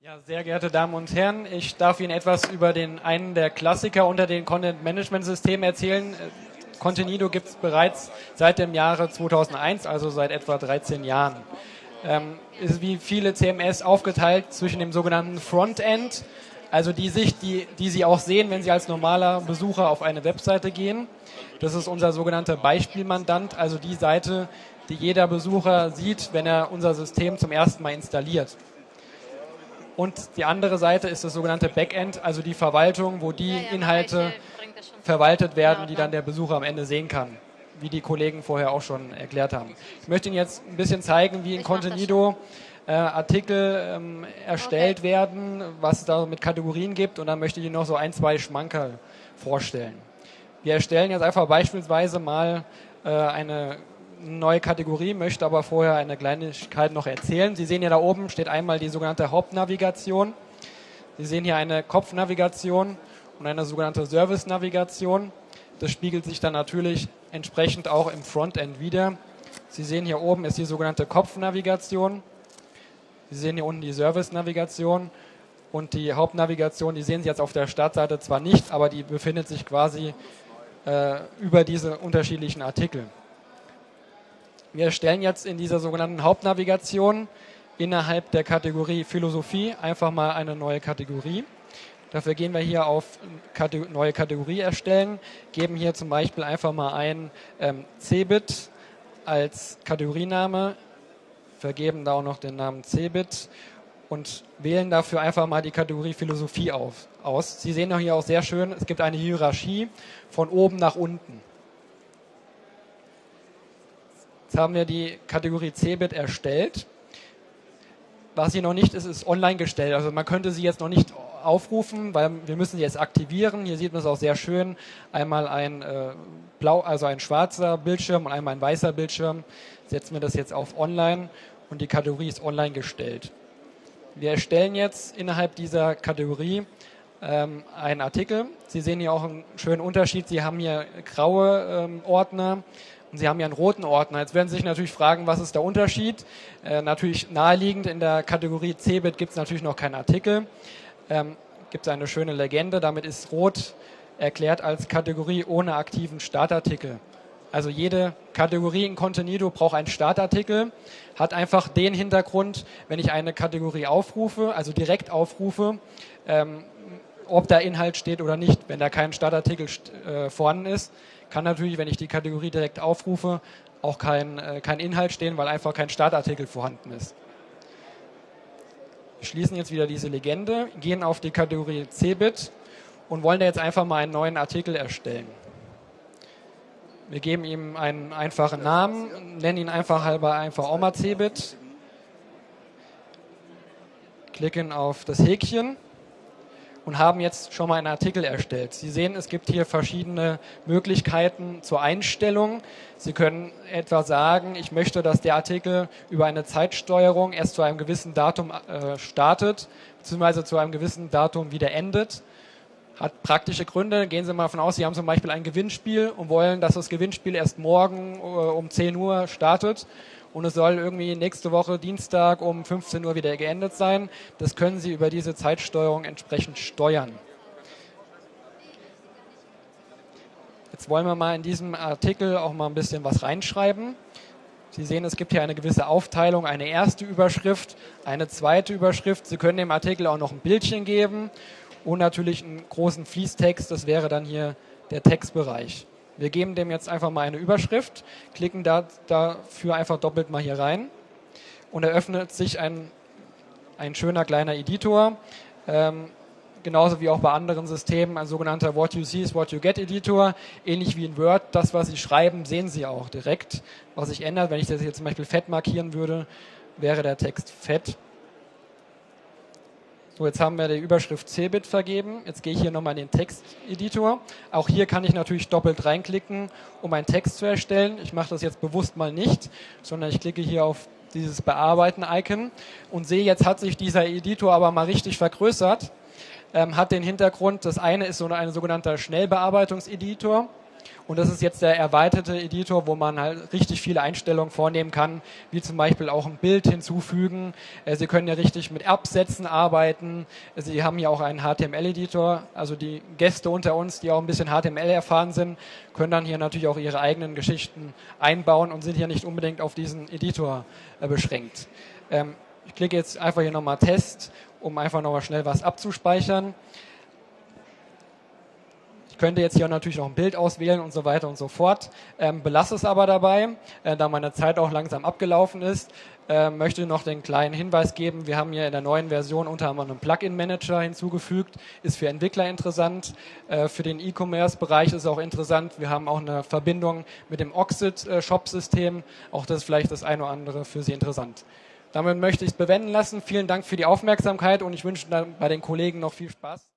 Ja, sehr geehrte Damen und Herren, ich darf Ihnen etwas über den einen der Klassiker unter den Content-Management-Systemen erzählen. Contenido gibt es bereits seit dem Jahre 2001, also seit etwa 13 Jahren. Ähm, ist wie viele CMS aufgeteilt zwischen dem sogenannten Frontend, also die Sicht, die, die Sie auch sehen, wenn Sie als normaler Besucher auf eine Webseite gehen. Das ist unser sogenannter Beispielmandant, also die Seite, die jeder Besucher sieht, wenn er unser System zum ersten Mal installiert. Und die andere Seite ist das sogenannte Backend, also die Verwaltung, wo die Inhalte verwaltet werden, die dann der Besucher am Ende sehen kann, wie die Kollegen vorher auch schon erklärt haben. Ich möchte Ihnen jetzt ein bisschen zeigen, wie in Contenido äh, Artikel ähm, erstellt okay. werden, was es da mit Kategorien gibt und dann möchte ich Ihnen noch so ein, zwei Schmankerl vorstellen. Wir erstellen jetzt einfach beispielsweise mal äh, eine neue Kategorie, möchte aber vorher eine Kleinigkeit noch erzählen. Sie sehen hier da oben steht einmal die sogenannte Hauptnavigation. Sie sehen hier eine Kopfnavigation und eine sogenannte Service-Navigation. Das spiegelt sich dann natürlich entsprechend auch im Frontend wieder. Sie sehen hier oben ist die sogenannte Kopfnavigation. Sie sehen hier unten die Service-Navigation und die Hauptnavigation, die sehen Sie jetzt auf der Startseite zwar nicht, aber die befindet sich quasi äh, über diese unterschiedlichen Artikel. Wir erstellen jetzt in dieser sogenannten Hauptnavigation innerhalb der Kategorie Philosophie einfach mal eine neue Kategorie. Dafür gehen wir hier auf neue Kategorie erstellen, geben hier zum Beispiel einfach mal ein ähm, Cebit als Kategoriename, vergeben da auch noch den Namen Cebit und wählen dafür einfach mal die Kategorie Philosophie auf, aus. Sie sehen hier auch sehr schön, es gibt eine Hierarchie von oben nach unten. Jetzt haben wir die Kategorie Cebit erstellt. Was sie noch nicht ist, ist online gestellt. Also man könnte sie jetzt noch nicht aufrufen, weil wir müssen sie jetzt aktivieren. Hier sieht man es auch sehr schön. Einmal ein äh, blau, also ein schwarzer Bildschirm und einmal ein weißer Bildschirm. Setzen wir das jetzt auf online und die Kategorie ist online gestellt. Wir erstellen jetzt innerhalb dieser Kategorie ähm, einen Artikel. Sie sehen hier auch einen schönen Unterschied. Sie haben hier graue ähm, Ordner und Sie haben ja einen roten Ordner. Jetzt werden Sie sich natürlich fragen, was ist der Unterschied? Äh, natürlich naheliegend, in der Kategorie Cebit gibt es natürlich noch keinen Artikel. Ähm, gibt es eine schöne Legende, damit ist rot erklärt als Kategorie ohne aktiven Startartikel. Also jede Kategorie in Contenido braucht einen Startartikel, hat einfach den Hintergrund, wenn ich eine Kategorie aufrufe, also direkt aufrufe, ähm, ob da Inhalt steht oder nicht. Wenn da kein Startartikel äh, vorhanden ist, kann natürlich, wenn ich die Kategorie direkt aufrufe, auch kein, äh, kein Inhalt stehen, weil einfach kein Startartikel vorhanden ist. Wir schließen jetzt wieder diese Legende, gehen auf die Kategorie Cebit und wollen da jetzt einfach mal einen neuen Artikel erstellen. Wir geben ihm einen einfachen Namen, nennen ihn einfach halber einfach Oma Cebit, klicken auf das Häkchen und haben jetzt schon mal einen Artikel erstellt. Sie sehen, es gibt hier verschiedene Möglichkeiten zur Einstellung. Sie können etwa sagen, ich möchte, dass der Artikel über eine Zeitsteuerung erst zu einem gewissen Datum äh, startet, beziehungsweise zu einem gewissen Datum wieder endet. Hat praktische Gründe. Gehen Sie mal davon aus, Sie haben zum Beispiel ein Gewinnspiel und wollen, dass das Gewinnspiel erst morgen äh, um 10 Uhr startet und es soll irgendwie nächste Woche Dienstag um 15 Uhr wieder geendet sein. Das können Sie über diese Zeitsteuerung entsprechend steuern. Jetzt wollen wir mal in diesem Artikel auch mal ein bisschen was reinschreiben. Sie sehen, es gibt hier eine gewisse Aufteilung, eine erste Überschrift, eine zweite Überschrift. Sie können dem Artikel auch noch ein Bildchen geben und natürlich einen großen Fließtext, das wäre dann hier der Textbereich. Wir geben dem jetzt einfach mal eine Überschrift, klicken da, dafür einfach doppelt mal hier rein und eröffnet sich ein, ein schöner kleiner Editor. Ähm, genauso wie auch bei anderen Systemen, ein sogenannter What You See is What You Get Editor, ähnlich wie in Word. Das, was Sie schreiben, sehen Sie auch direkt. Was sich ändert, wenn ich das jetzt zum Beispiel fett markieren würde, wäre der Text fett. So, jetzt haben wir die Überschrift Cebit vergeben. Jetzt gehe ich hier nochmal in den Texteditor. Auch hier kann ich natürlich doppelt reinklicken, um einen Text zu erstellen. Ich mache das jetzt bewusst mal nicht, sondern ich klicke hier auf dieses Bearbeiten-Icon und sehe, jetzt hat sich dieser Editor aber mal richtig vergrößert. Ähm, hat den Hintergrund, das eine ist so ein sogenannter Schnellbearbeitungseditor. Und das ist jetzt der erweiterte Editor, wo man halt richtig viele Einstellungen vornehmen kann, wie zum Beispiel auch ein Bild hinzufügen. Äh, Sie können ja richtig mit Absätzen arbeiten. Sie haben ja auch einen HTML-Editor. Also die Gäste unter uns, die auch ein bisschen HTML erfahren sind, können dann hier natürlich auch ihre eigenen Geschichten einbauen und sind hier nicht unbedingt auf diesen Editor äh, beschränkt. Ähm, ich klicke jetzt einfach hier nochmal Test, um einfach nochmal schnell was abzuspeichern könnte jetzt hier natürlich noch ein Bild auswählen und so weiter und so fort. Ähm, belasse es aber dabei, äh, da meine Zeit auch langsam abgelaufen ist. Äh, möchte noch den kleinen Hinweis geben, wir haben hier in der neuen Version unter anderem einen Plugin-Manager hinzugefügt, ist für Entwickler interessant. Äh, für den E-Commerce-Bereich ist auch interessant, wir haben auch eine Verbindung mit dem Oxid-Shop-System. Auch das ist vielleicht das eine oder andere für Sie interessant. Damit möchte ich es bewenden lassen. Vielen Dank für die Aufmerksamkeit und ich wünsche dann bei den Kollegen noch viel Spaß.